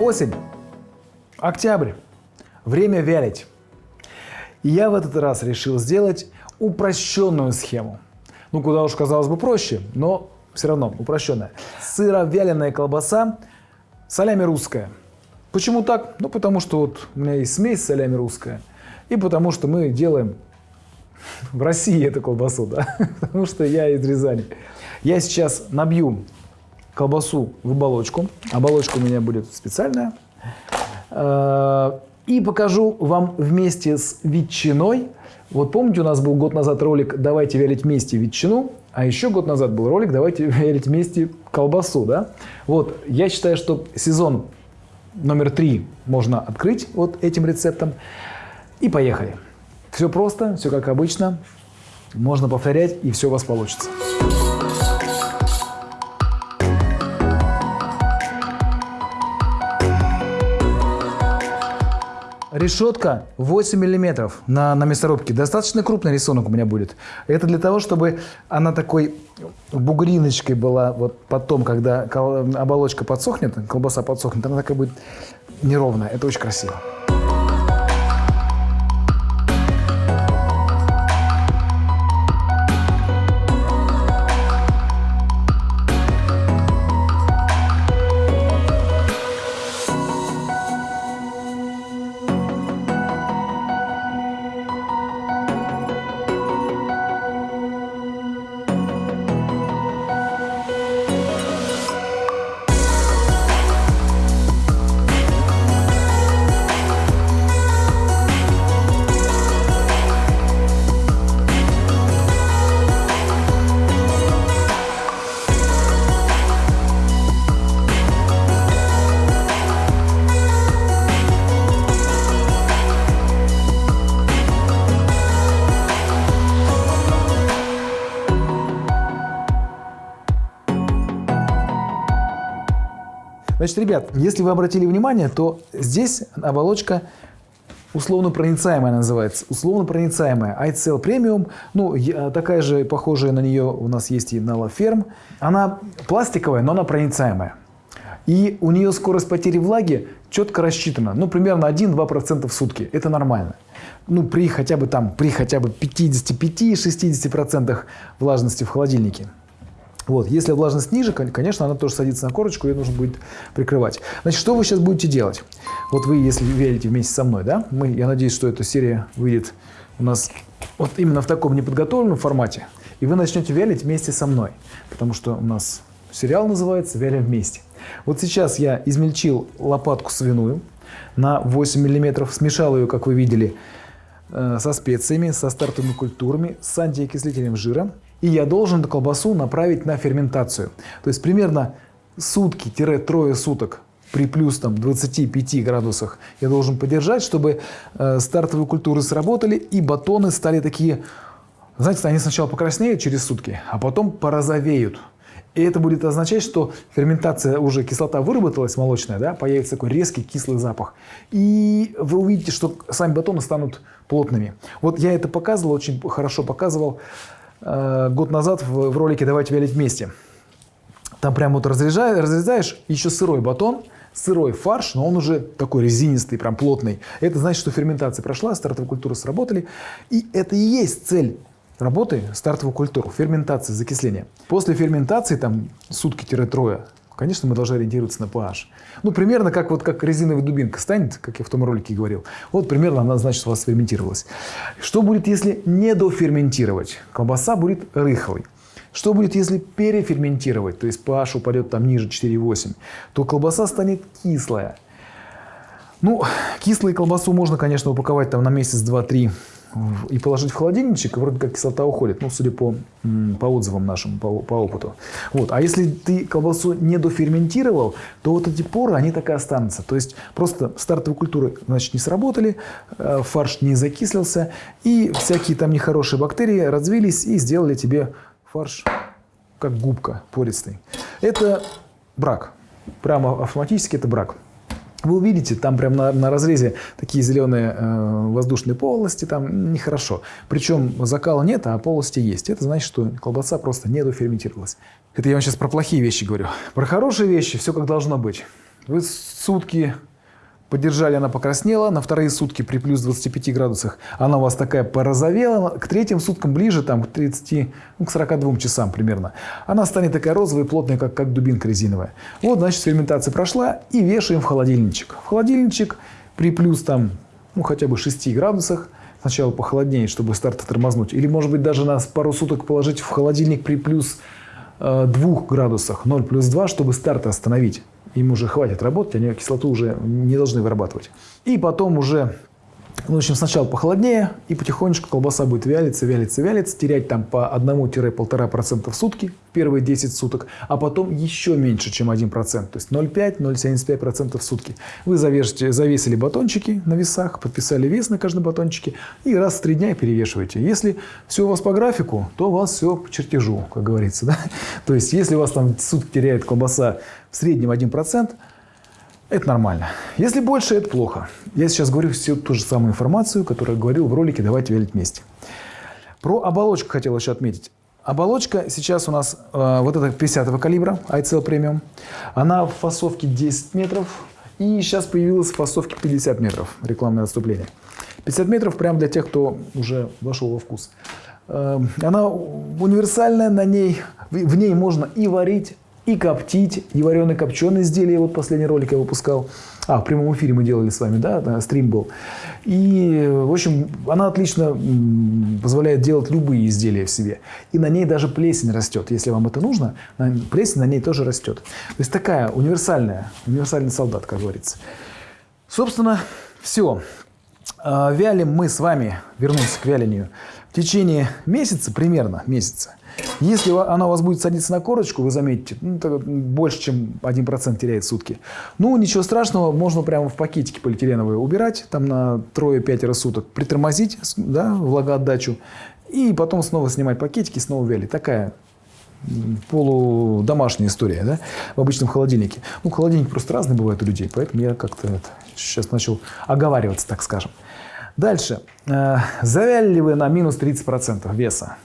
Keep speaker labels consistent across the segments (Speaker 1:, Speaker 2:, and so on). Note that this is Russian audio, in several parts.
Speaker 1: Осень, октябрь, время вялить. И я в этот раз решил сделать упрощенную схему. Ну, куда уж казалось бы проще, но все равно упрощенная. Сыровяленая колбаса, солями русская. Почему так? Ну, потому что вот у меня есть смесь солями русская. И потому что мы делаем в России эту колбасу, да? Потому что я из Рязани. Я сейчас набью колбасу в оболочку. Оболочка у меня будет специальная. Э, и покажу вам вместе с ветчиной. Вот помните, у нас был год назад ролик «Давайте вялить вместе ветчину», а еще год назад был ролик «Давайте вялить вместе колбасу». Да? Вот, я считаю, что сезон номер три можно открыть вот этим рецептом. И поехали. Все просто, все как обычно. Можно повторять, и все у вас получится. Решетка 8 миллиметров на, на мясорубке. Достаточно крупный рисунок у меня будет. Это для того, чтобы она такой бугриночкой была вот потом, когда оболочка подсохнет, колбаса подсохнет, она такая будет неровная. Это очень красиво. Значит, ребят, если вы обратили внимание, то здесь оболочка условно проницаемая называется. Условно проницаемая. iCell Premium, ну, такая же, похожая на нее у нас есть и на La Ferme. Она пластиковая, но она проницаемая. И у нее скорость потери влаги четко рассчитана. Ну, примерно 1-2% в сутки. Это нормально. Ну, при хотя бы там, при хотя бы 55-60% влажности в холодильнике. Вот. Если влажность ниже, конечно, она тоже садится на корочку, ее нужно будет прикрывать. Значит, что вы сейчас будете делать? Вот вы, если верите вместе со мной, да, мы, я надеюсь, что эта серия выйдет у нас вот именно в таком неподготовленном формате, и вы начнете вялить вместе со мной, потому что у нас сериал называется «Вялим вместе». Вот сейчас я измельчил лопатку свиную на 8 мм, смешал ее, как вы видели, э, со специями, со стартовыми культурами, с антиокислителем жира, и я должен эту колбасу направить на ферментацию. То есть примерно сутки-трое суток при плюс там, 25 градусах я должен подержать, чтобы э, стартовые культуры сработали и батоны стали такие, знаете, они сначала покраснеют через сутки, а потом порозовеют. И это будет означать, что ферментация, уже кислота выработалась молочная, да, появится такой резкий кислый запах. И вы увидите, что сами батоны станут плотными. Вот я это показывал, очень хорошо показывал. Э, год назад в, в ролике «Давайте вялить вместе». Там прям вот разрезаешь, разрезаешь еще сырой батон, сырой фарш, но он уже такой резинистый, прям плотный. Это значит, что ферментация прошла, стартовые культуры сработали. И это и есть цель работы стартовых культур, ферментация, закисление. После ферментации, там сутки-трое, конечно, мы должны ориентироваться на pH. Ну, примерно как, вот, как резиновая дубинка станет, как я в том ролике говорил. Вот примерно она, значит, у вас ферментировалась. Что будет, если не доферментировать? Колбаса будет рыхлой. Что будет, если переферментировать, то есть pH упадет там ниже 4,8, то колбаса станет кислая. Ну, кислую колбасу можно, конечно, упаковать там на месяц, два, три и положить в холодильничек, вроде как кислота уходит, ну, судя по, по отзывам нашим, по, по опыту. Вот. А если ты колбасу не доферментировал, то вот эти поры, они так и останутся. То есть просто стартовые культуры, значит, не сработали, э, фарш не закислился, и всякие там нехорошие бактерии развились и сделали тебе фарш как губка пористый. Это брак. Прямо автоматически это брак. Вы увидите, там прямо на, на разрезе такие зеленые э, воздушные полости, там нехорошо. Причем закала нет, а полости есть. Это значит, что колбаса просто не доферментировалась. Это я вам сейчас про плохие вещи говорю. Про хорошие вещи все как должно быть. Вы сутки подержали, она покраснела, на вторые сутки при плюс 25 градусах она у вас такая порозовела, к третьим суткам ближе, там, к 30, ну, к 42 часам примерно, она станет такая розовая, плотная, как, как дубинка резиновая. Вот, значит, ферментация прошла и вешаем в холодильничек. В холодильничек при плюс там, ну, хотя бы 6 градусах, сначала похолоднее, чтобы старт тормознуть, или, может быть, даже на пару суток положить в холодильник при плюс 2 э, градусах, 0 плюс 2, чтобы старт остановить им уже хватит работать, они кислоту уже не должны вырабатывать. И потом уже в общем, сначала похолоднее, и потихонечку колбаса будет вялиться, вялиться, вялиться, терять там по 1-1,5% в сутки в первые 10 суток, а потом еще меньше, чем 1%, то есть 0,5-0,75% в сутки. Вы завешите, завесили батончики на весах, подписали вес на каждом батончике и раз в 3 дня перевешиваете. Если все у вас по графику, то у вас все по чертежу, как говорится. Да? То есть, если у вас там сутки теряет колбаса в среднем 1%, это нормально. Если больше, это плохо. Я сейчас говорю всю ту же самую информацию, которую говорил в ролике «Давайте велить вместе». Про оболочку хотел еще отметить. Оболочка сейчас у нас э, вот эта 50 калибра, ICL Premium. Она в фасовке 10 метров. И сейчас появилась в фасовке 50 метров. Рекламное отступление. 50 метров прям для тех, кто уже вошел во вкус. Э, она универсальная, на ней, в ней можно и варить, и коптить, и вареные копченые изделия. Вот последний ролик я выпускал. А, в прямом эфире мы делали с вами, да, стрим был. И, в общем, она отлично позволяет делать любые изделия в себе. И на ней даже плесень растет. Если вам это нужно, плесень на ней тоже растет. То есть такая универсальная, универсальный солдат, как говорится. Собственно, все. А, вялим мы с вами, вернемся к вялению, в течение месяца, примерно месяца. Если она у вас будет садиться на корочку, вы заметите, ну, больше, чем 1% теряет сутки. Ну, ничего страшного, можно прямо в пакетике полиэтиленовые убирать, там на трое-пятеро суток, притормозить, да, влагоотдачу, и потом снова снимать пакетики, снова вялить. Такая полудомашняя история, да, в обычном холодильнике. Ну, холодильник просто разный бывает у людей, поэтому я как-то сейчас начал оговариваться, так скажем. Дальше. Э, завяли ли вы на минус 30% веса?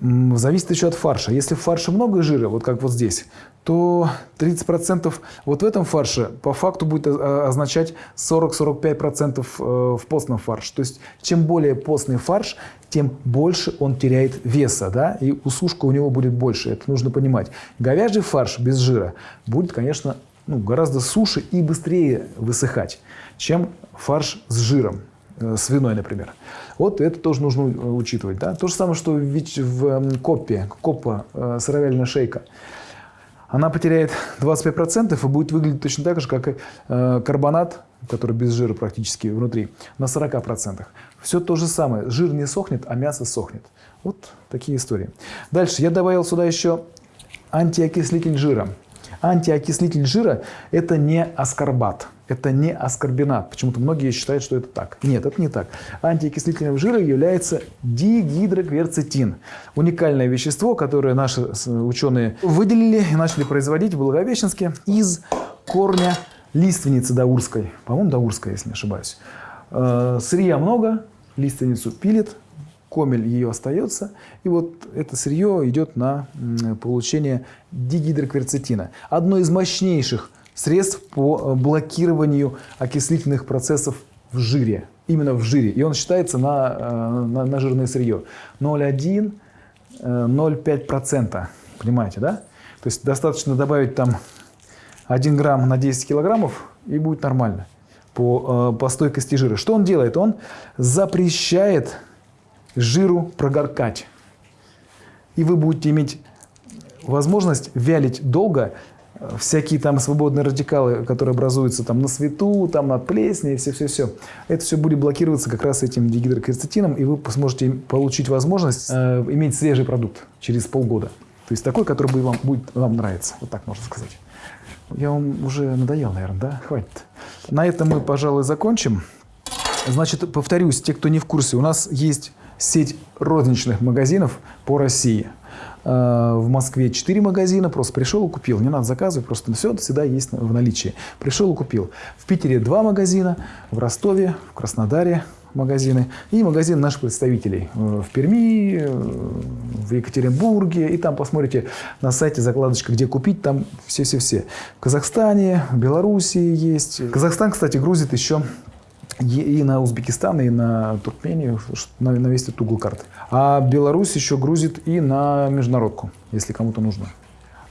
Speaker 1: Зависит еще от фарша. Если в фарше много жира, вот как вот здесь, то 30% вот в этом фарше по факту будет означать 40-45% э, в постном фарше. То есть чем более постный фарш, тем больше он теряет веса, да, и усушка у него будет больше. Это нужно понимать. Говяжий фарш без жира будет, конечно, ну, гораздо суше и быстрее высыхать, чем фарш с жиром, свиной, например. Вот это тоже нужно учитывать. Да? То же самое, что в копе, копа, э, сыровяльная шейка. Она потеряет 25% и будет выглядеть точно так же, как и э, карбонат, который без жира практически внутри, на 40%. Все то же самое. Жир не сохнет, а мясо сохнет. Вот такие истории. Дальше я добавил сюда еще антиокислитель жира. Антиокислитель жира – это не аскорбат. Это не аскорбинат. Почему-то многие считают, что это так. Нет, это не так. Антиокислительным жиром является дигидрокверцетин. Уникальное вещество, которое наши ученые выделили и начали производить в Благовещенске из корня лиственницы даурской. По-моему, даурская, если не ошибаюсь. Э, сырья много, лиственницу пилит, комель ее остается, и вот это сырье идет на получение дигидрокверцетина. Одно из мощнейших средств по э, блокированию окислительных процессов в жире. Именно в жире. И он считается на, э, на, на жирное сырье. 0,1-0,5%. Э, Понимаете, да? То есть достаточно добавить там 1 грамм на 10 килограммов, и будет нормально по, по стойкости жира. Что он делает? Он запрещает жиру прогоркать. И вы будете иметь возможность вялить долго всякие там свободные радикалы, которые образуются там на свету, там от плесени, все-все-все. Это все будет блокироваться как раз этим дигидрокверцетином, и вы сможете получить возможность э, иметь свежий продукт через полгода. То есть такой, который будет вам, будет вам нравиться. Вот так можно сказать. Я вам уже надоел, наверное, да? Хватит. На этом мы, пожалуй, закончим. Значит, повторюсь, те, кто не в курсе, у нас есть сеть розничных магазинов по России. Э, в Москве 4 магазина, просто пришел и купил. Не надо заказывать, просто все всегда есть в наличии. Пришел и купил. В Питере 2 магазина, в Ростове, в Краснодаре, магазины и магазин наших представителей э, в Перми, э, в Екатеринбурге. И там посмотрите на сайте закладочка, где купить, там все-все-все. В Казахстане, в Белоруссии есть. Казахстан, кстати, грузит еще и на Узбекистан, и на Туркмению, на, на весь этот угол карты. А Беларусь еще грузит и на международку, если кому-то нужно.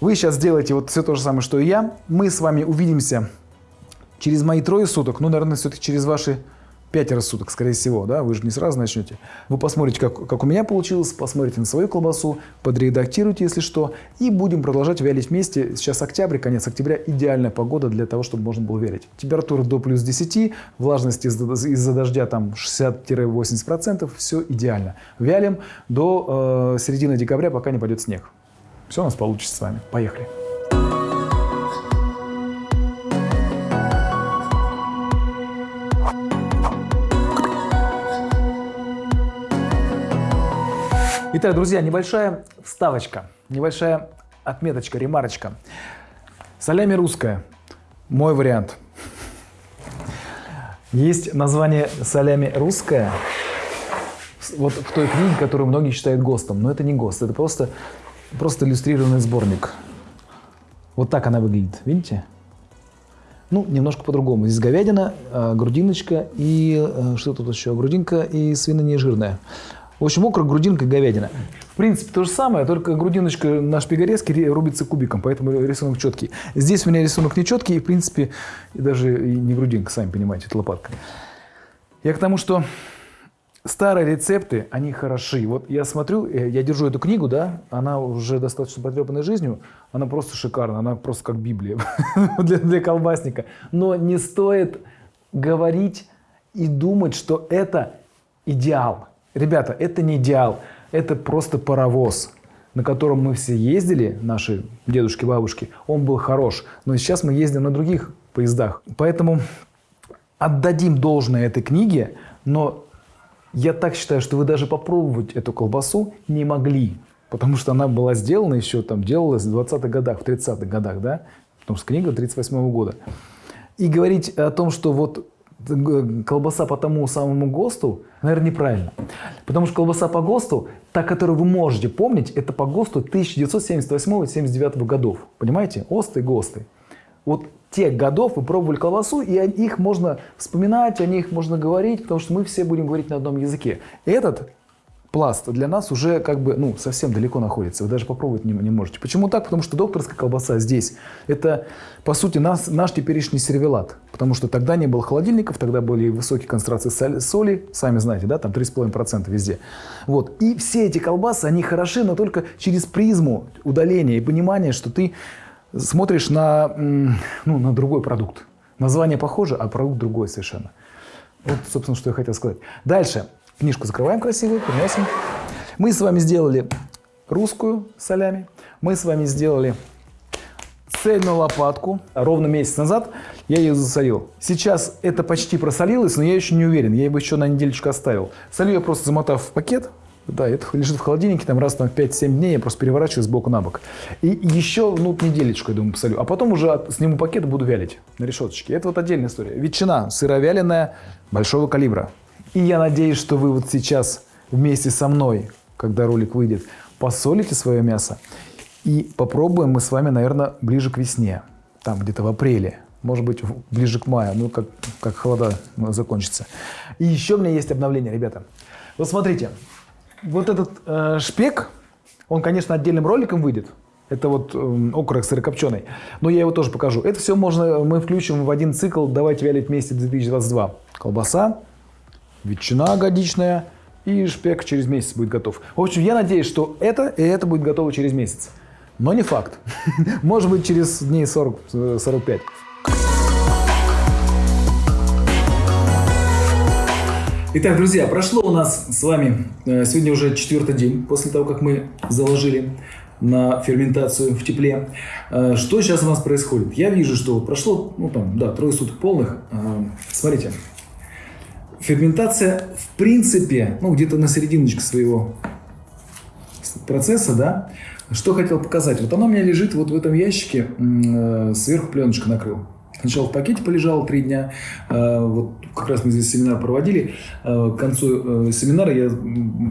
Speaker 1: Вы сейчас сделаете вот все то же самое, что и я. Мы с вами увидимся через мои трое суток, ну, наверное, все-таки через ваши пятеро суток, скорее всего, да, вы же не сразу начнете. Вы посмотрите, как, как у меня получилось, посмотрите на свою колбасу, подредактируйте, если что, и будем продолжать вялить вместе. Сейчас октябрь, конец октября, идеальная погода для того, чтобы можно было вялить. Температура до плюс 10, влажность из-за из дождя там 60-80%, все идеально. Вялим до э, середины декабря, пока не пойдет снег. Все у нас получится с вами. Поехали. Итак, друзья, небольшая вставочка, небольшая отметочка, ремарочка. Солями русская. Мой вариант. Есть название солями русская вот в той книге, которую многие считают ГОСТом. Но это не ГОСТ, это просто, просто иллюстрированный сборник. Вот так она выглядит, видите? Ну, немножко по-другому. Здесь говядина, а, грудиночка и э, что тут еще? Грудинка и свинина нежирная. В общем, окорок, грудинка, говядина. В принципе, то же самое, только грудиночка на шпигорезке рубится кубиком, поэтому рисунок четкий. Здесь у меня рисунок не четкий, и, в принципе, даже не грудинка, сами понимаете, это лопатка. Я к тому, что старые рецепты, они хороши. Вот я смотрю, э, я держу эту книгу, да, она уже достаточно потрепанной жизнью, она просто шикарна, она просто как Библия для, для колбасника. Но не стоит говорить и думать, что это идеал. Ребята, это не идеал, это просто паровоз, на котором мы все ездили, наши дедушки, бабушки. Он был хорош, но сейчас мы ездим на других поездах. Поэтому отдадим должное этой книге, но я так считаю, что вы даже попробовать эту колбасу не могли, потому что она была сделана еще, там, делалась в 20-х годах, в 30-х годах, да, потому что книга 38 -го года. И говорить о том, что вот колбаса по тому самому ГОСТу, наверное, неправильно. Потому что колбаса по ГОСТу, та, которую вы можете помнить, это по ГОСТу 1978-79 годов. Понимаете? ОСТы ГОСТы. Вот тех годов вы пробовали колбасу, и о них можно вспоминать, о них можно говорить, потому что мы все будем говорить на одном языке. Этот пласт для нас уже как бы ну, совсем далеко находится. Вы даже попробовать не, не можете. Почему так? Потому что докторская колбаса здесь – это, по сути, нас, наш теперешний сервелат. Потому что тогда не было холодильников, тогда были высокие концентрации соли, соли сами знаете, да, там 3,5% везде. Вот. И все эти колбасы, они хороши, но только через призму удаления и понимания, что ты смотришь на, ну, на другой продукт. Название похоже, а продукт другой совершенно. Вот, собственно, что я хотел сказать. Дальше. Книжку закрываем красивую, приносим. Мы с вами сделали русскую солями. Мы с вами сделали цельную лопатку. Ровно месяц назад я ее засолил. Сейчас это почти просолилось, но я еще не уверен. Я бы еще на недельечку оставил. Солю я просто замотав в пакет. Да, это лежит в холодильнике, там раз на 5-7 дней я просто переворачиваю с боку на бок. И еще, ну, неделечку, я думаю, посолю. А потом уже сниму пакет и буду вялить на решеточке. Это вот отдельная история. Ветчина сыровяленая большого калибра. И я надеюсь, что вы вот сейчас вместе со мной, когда ролик выйдет, посолите свое мясо. И попробуем мы с вами, наверное, ближе к весне, там где-то в апреле, может быть, ближе к маю, ну, как, как холода закончится. И еще у меня есть обновление, ребята. Вот смотрите, вот этот э, шпек, он, конечно, отдельным роликом выйдет. Это вот э, окорок сырокопченый. Но я его тоже покажу. Это все можно, мы включим в один цикл «Давайте вялить вместе 2022». Колбаса, ветчина годичная и шпек через месяц будет готов. В общем, я надеюсь, что это и это будет готово через месяц. Но не факт. Может быть, через дней 40-45. Итак, друзья, прошло у нас с вами э, сегодня уже четвертый день после того, как мы заложили на ферментацию в тепле. Э, что сейчас у нас происходит? Я вижу, что прошло, ну там, да, трое суток полных. Э, смотрите, Ферментация, в принципе, ну, где-то на серединочке своего процесса, да, что хотел показать. Вот оно у меня лежит вот в этом ящике, э, сверху пленочка накрыл. Сначала в пакете полежало три дня. Э, вот как раз мы здесь семинар проводили. Э, к концу э, семинара я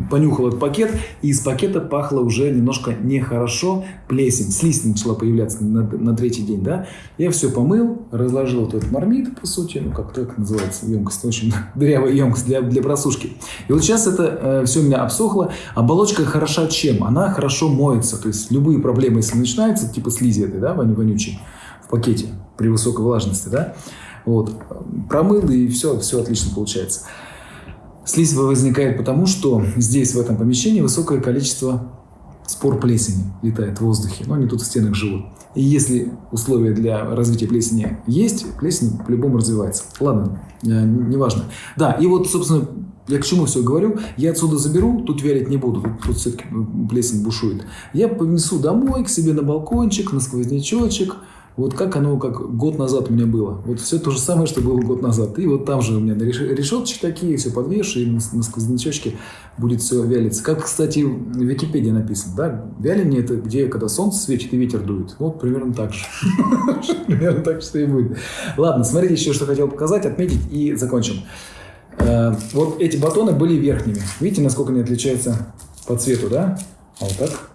Speaker 1: понюхал этот пакет, и из пакета пахло уже немножко нехорошо. Плесень, слизь начала появляться на, на третий день. Да? Я все помыл, разложил вот этот мармит, по сути, ну как так называется, емкость, очень дырявая емкость для, для просушки. И вот сейчас это все у меня обсохло. Оболочка хороша чем? Она хорошо моется. То есть любые проблемы, если начинаются, типа слизи этой, да, вонючей, в пакете при высокой влажности, да, вот, промыл и все, все отлично получается. Слизь возникает потому, что здесь, в этом помещении, высокое количество спор плесени летает в воздухе, но они тут в стенах живут. И если условия для развития плесени есть, плесень по-любому развивается. Ладно, э, неважно. Да, и вот, собственно, я к чему все говорю? Я отсюда заберу, тут вялить не буду, тут, тут все-таки плесень бушует. Я понесу домой, к себе на балкончик, на сквознячочек, вот как оно, как год назад у меня было. Вот все то же самое, что было год назад. И вот там же у меня решеточки такие, все подвешу, и на, на сквознячочке будет все вялиться. Как, кстати, в Википедии написано, да? Вяление – это где, когда солнце светит и ветер дует. Вот примерно так же. Примерно так что и будет. Ладно, смотрите еще, что хотел показать, отметить и закончим. Э, вот эти батоны были верхними. Видите, насколько они отличаются по цвету, да? А вот так.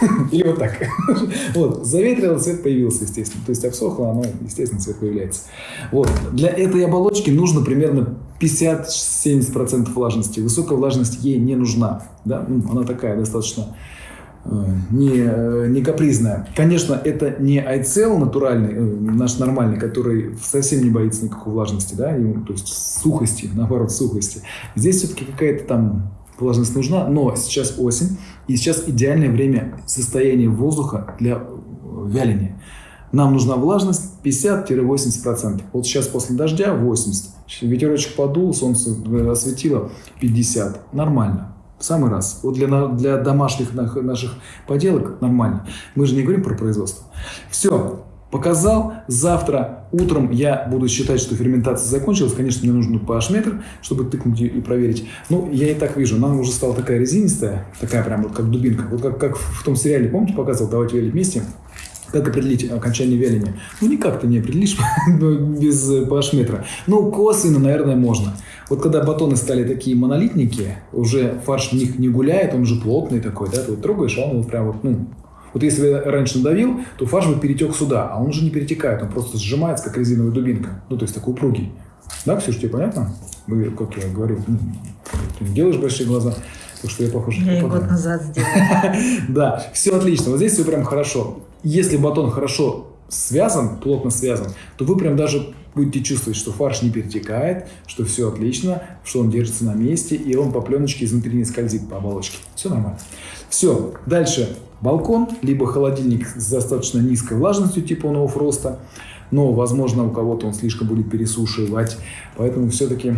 Speaker 1: Или вот так. Вот, заветрило, цвет появился, естественно. То есть обсохло, оно, естественно, цвет появляется. Вот, для этой оболочки нужно примерно 50-70% влажности. Высокая влажность ей не нужна. Да? Ну, она такая достаточно э, не, э, не капризная. Конечно, это не айцел натуральный, э, наш нормальный, который совсем не боится никакой влажности, да, ему, то есть сухости, наоборот, сухости. Здесь все-таки какая-то там влажность нужна, но сейчас осень, и сейчас идеальное время состояния воздуха для э, вяления. Нам нужна влажность 50-80%. Вот сейчас после дождя 80. Ветерочек подул, солнце э, осветило 50. Нормально. В самый раз. Вот для, для домашних наших поделок нормально. Мы же не говорим про производство. Все показал. Завтра утром я буду считать, что ферментация закончилась. Конечно, мне нужен pH-метр, чтобы тыкнуть и проверить. Ну, я и так вижу, она уже стала такая резинистая, такая прям вот как дубинка. Вот как, как в том сериале, помните, показывал «Давайте вялить вместе»? Как определить окончание вяления? Ну, никак ты не определишь без pH-метра. Ну, косвенно, наверное, можно. Вот когда батоны стали такие монолитники, уже фарш в них не гуляет, он уже плотный такой, да, ты вот трогаешь, а он вот прям вот, ну, вот если раньше надавил, то фарш бы перетек сюда, а он уже не перетекает, он просто сжимается, как резиновая дубинка. Ну, то есть такой упругий. Да, Ксюша, тебе понятно? Вы, как я говорю, ты не делаешь большие глаза, потому что я похож
Speaker 2: Я
Speaker 1: и
Speaker 2: год назад сделала.
Speaker 1: Да, все отлично. Вот здесь все прям хорошо. Если батон хорошо связан, плотно связан, то вы прям даже будете чувствовать, что фарш не перетекает, что все отлично, что он держится на месте, и он по пленочке изнутри не скользит по оболочке. Все нормально. Все, дальше балкон, либо холодильник с достаточно низкой влажностью типа нового фроста, но, возможно, у кого-то он слишком будет пересушивать, поэтому все-таки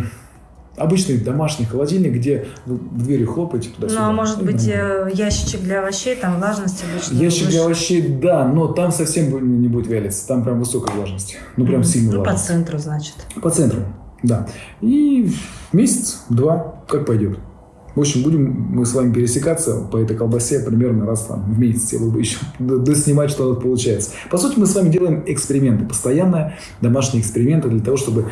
Speaker 1: обычный домашний холодильник, где двери хлопаете туда-сюда.
Speaker 2: Ну, а может быть, нормально. Э, ящичек для овощей, там влажность обычно
Speaker 1: Ящик выше. для овощей, да, но там совсем не будет вялиться, там прям высокая влажность, ну, прям mm-hmm. сильно
Speaker 2: Ну,
Speaker 1: влажность.
Speaker 2: по центру, значит.
Speaker 1: По центру, да. И месяц-два, как пойдет. В общем, будем мы с вами пересекаться по этой колбасе примерно раз там, в месяц, я бы еще доснимать, что у нас получается. По сути, мы с вами делаем эксперименты, постоянно домашние эксперименты для того, чтобы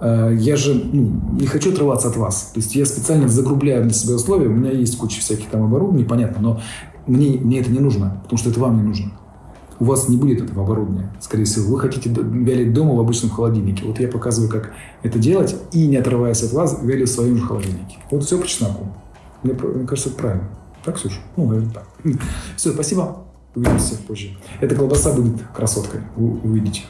Speaker 1: я же ну, не хочу отрываться от вас. То есть я специально загрубляю для себя условия. У меня есть куча всяких там оборудований, понятно, но мне, мне это не нужно, потому что это вам не нужно у вас не будет этого оборудования, скорее всего. Вы хотите вялить дома в обычном холодильнике. Вот я показываю, как это делать, и не отрываясь от вас, вялю в своем же холодильнике. Вот все по чесноку. Мне, мне кажется, это правильно. Так, Ксюша? Ну, наверное, так. Все, спасибо. Увидимся позже. Эта колбаса будет красоткой. Вы увидите.